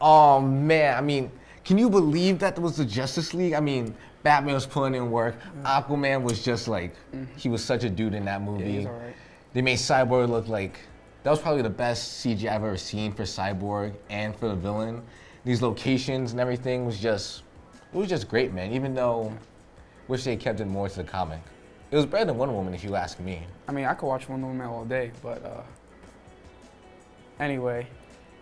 Oh man, I mean, can you believe that there was the Justice League? I mean, Batman was putting in work. Aquaman was just like, he was such a dude in that movie. Alright. They made Cyborg look like, that was probably the best CG I've ever seen for Cyborg and for the villain. These locations and everything was just, it was just great, man. Even though, wish they kept it more to the comic. It was better than Wonder Woman, if you ask me. I mean, I could watch Wonder Woman all day, but uh, anyway,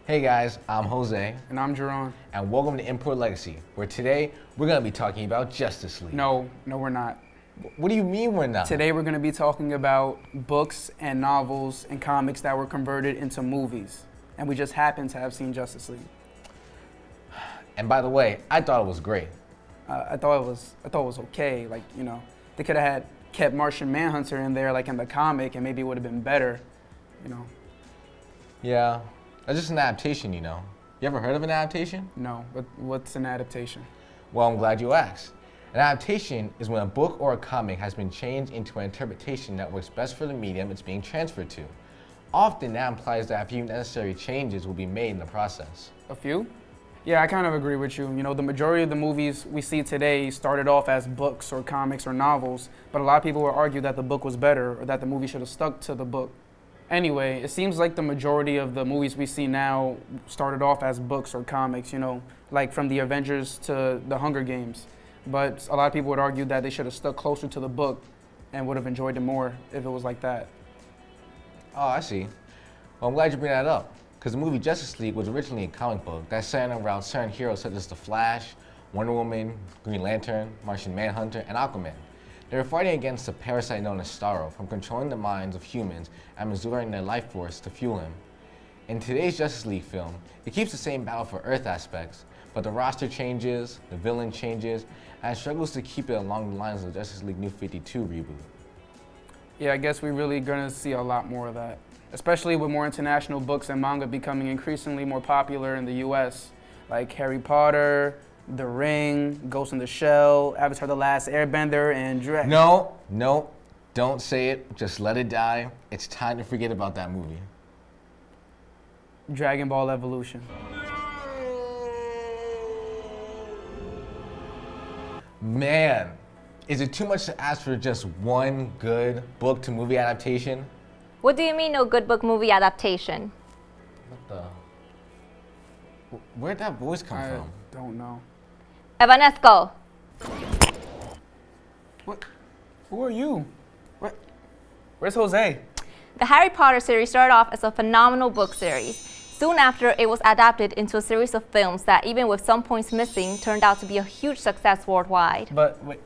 Hey guys, I'm Jose, and I'm Jerron. and welcome to Import Legacy, where today we're gonna be talking about Justice League. No, no, we're not. What do you mean we're not? Today we're going to be talking about books and novels and comics that were converted into movies, and we just happen to have seen Justice League. And by the way, I thought it was great. Uh, I thought it was, I thought it was okay. Like you know, they could have had kept Martian Manhunter in there, like in the comic, and maybe it would have been better. You know, Yeah, that's just an adaptation, you know. You ever heard of an adaptation? no. But what's an adaptation? Well, I'm glad you asked. An adaptation is when a book or a comic has been changed into an interpretation that works best for the medium it's being transferred to. Often that implies that a few necessary changes will be made in the process. A few? Yeah, I kind of agree with you. You know, the majority of the movies we see today started off as books or comics or novels, but a lot of people will argue that the book was better or that the movie should have stuck to the book. Anyway, it seems like the majority of the movies we see now started off as books or comics, you know, like from the Avengers to the Hunger Games. But a lot of people would argue that they should have stuck closer to the book and would have enjoyed it more if it was like that. Oh, I see. Well, I'm glad you bring that up, because the movie Justice League was originally a comic book that centered around certain heroes such as The Flash, Wonder Woman, Green Lantern, Martian Manhunter, and Aquaman. They were fighting against a parasite known as Starro from controlling the minds of humans and absorbing their life force to fuel him. In today's Justice League film, it keeps the same battle for Earth aspects, but the roster changes, the villain changes, and struggles to keep it along the lines of Justice League New 52 reboot. Yeah, I guess we're really gonna see a lot more of that, especially with more international books and manga becoming increasingly more popular in the U.S., like Harry Potter, The Ring, Ghost in the Shell, Avatar: The Last Airbender, and Dra- No, no, don't say it. Just let it die. It's time to forget about that movie. Dragon Ball Evolution. Man, is it too much to ask for just one good book to movie adaptation? What do you mean no good book movie adaptation? What the? Where'd that voice come I from? don't know. Evanesco. What? Who are you? What? Where's Jose? The Harry Potter series started off as a phenomenal book series. Soon after, it was adapted into a series of films that, even with some points missing, turned out to be a huge success worldwide. But wait,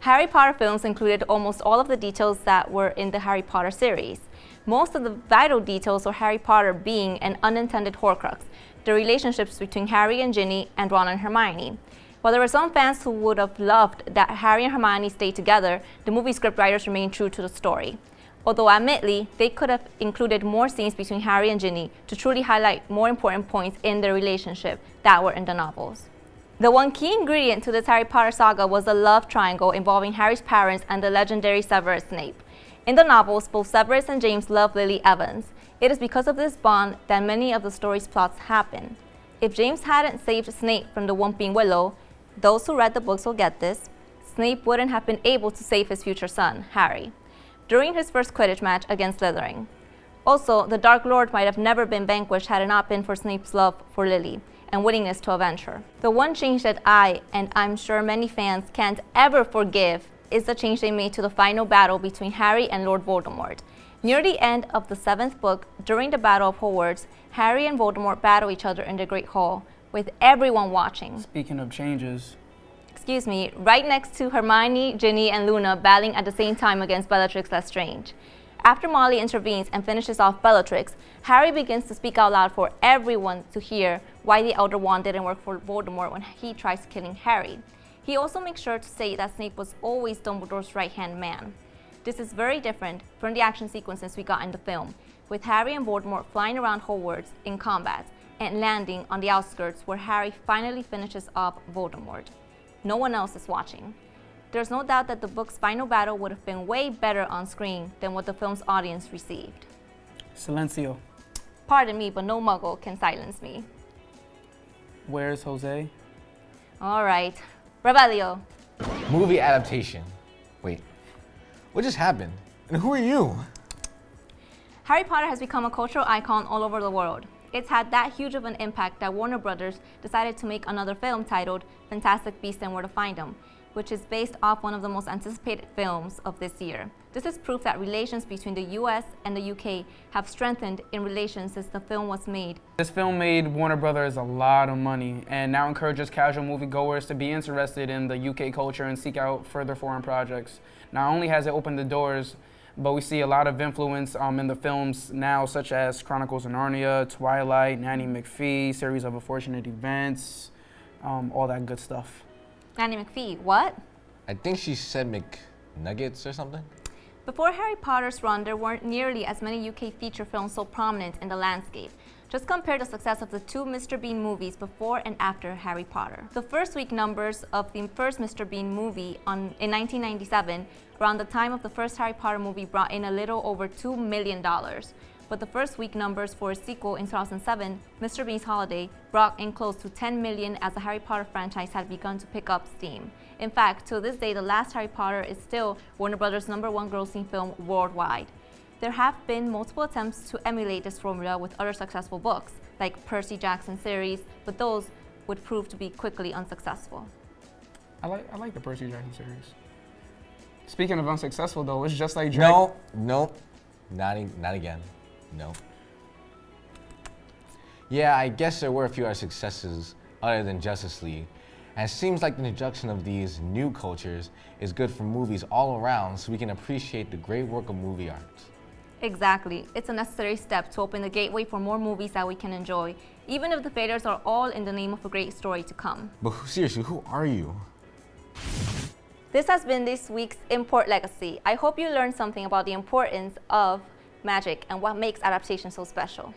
Harry Potter films included almost all of the details that were in the Harry Potter series. Most of the vital details of Harry Potter being an unintended Horcrux, the relationships between Harry and Ginny and Ron and Hermione. While there were some fans who would have loved that Harry and Hermione stayed together, the movie scriptwriters remained true to the story. Although admittedly, they could have included more scenes between Harry and Ginny to truly highlight more important points in their relationship that were in the novels. The one key ingredient to this Harry Potter saga was the love triangle involving Harry's parents and the legendary Severus Snape. In the novels, both Severus and James love Lily Evans. It is because of this bond that many of the story's plots happen. If James hadn't saved Snape from the Whomping Willow, those who read the books will get this, Snape wouldn't have been able to save his future son, Harry, during his first Quidditch match against Slytherin. Also, the Dark Lord might have never been vanquished had it not been for Snape's love for Lily and willingness to avenge her. The one change that I, and I'm sure many fans, can't ever forgive is the change they made to the final battle between Harry and Lord Voldemort. Near the end of the seventh book, during the Battle of Hogwarts, Harry and Voldemort battle each other in the Great Hall, with everyone watching. speaking of changes, Excuse me, right next to Hermione, Ginny, and Luna battling at the same time against Bellatrix Lestrange. After Molly intervenes and finishes off Bellatrix, Harry begins to speak out loud for everyone to hear why the Elder Wand didn't work for Voldemort when he tries killing Harry. He also makes sure to say that Snape was always Dumbledore's right-hand man. This is very different from the action sequences we got in the film, with Harry and Voldemort flying around Hogwarts in combat and landing on the outskirts where Harry finally finishes off Voldemort. No one else is watching. There's no doubt that the book's final battle would have been way better on screen than what the film's audience received. Silencio. Pardon me, but no muggle can silence me. Where's Jose? All right. Rebelio. Movie adaptation. Wait, what just happened? And who are you? Harry Potter has become a cultural icon all over the world. It's had that huge of an impact that Warner Brothers decided to make another film titled Fantastic Beasts and Where to Find Them, which is based off one of the most anticipated films of this year. This is proof that relations between the US and the UK have strengthened in relations since the film was made. This film made Warner Brothers a lot of money and now encourages casual moviegoers to be interested in the UK culture and seek out further foreign projects. Not only has it opened the doors, but we see a lot of influence um, in the films now, such as Chronicles of Narnia, Twilight, Nanny McPhee, series of unfortunate events, um, all that good stuff. Nanny McPhee, what? I think she said McNuggets or something. Before Harry Potter's run, there weren't nearly as many UK feature films so prominent in the landscape. Just compare the success of the two Mr. Bean movies before and after Harry Potter. The first week numbers of the first Mr. Bean movie on, in 1997, around the time of the first Harry Potter movie, brought in a little over $2 million. But the first week numbers for a sequel in 2007, Mr. Bean's Holiday, brought in close to 10 million as the Harry Potter franchise had begun to pick up steam. In fact, to this day, the last Harry Potter is still Warner Brothers' number one grossing film worldwide. There have been multiple attempts to emulate this formula with other successful books, like Percy Jackson series, but those would prove to be quickly unsuccessful. I like, I like the Percy Jackson series. Speaking of unsuccessful though, it's just like Drake. No, no, not, not again. No. Yeah, I guess there were a few other successes other than Justice League. And it seems like the introduction of these new cultures is good for movies all around so we can appreciate the great work of movie art. Exactly. It's a necessary step to open the gateway for more movies that we can enjoy, even if the failures are all in the name of a great story to come. But who- seriously, who are you? This has been this week's Import Legacy. I hope you learned something about the importance of magic and what makes adaptation so special.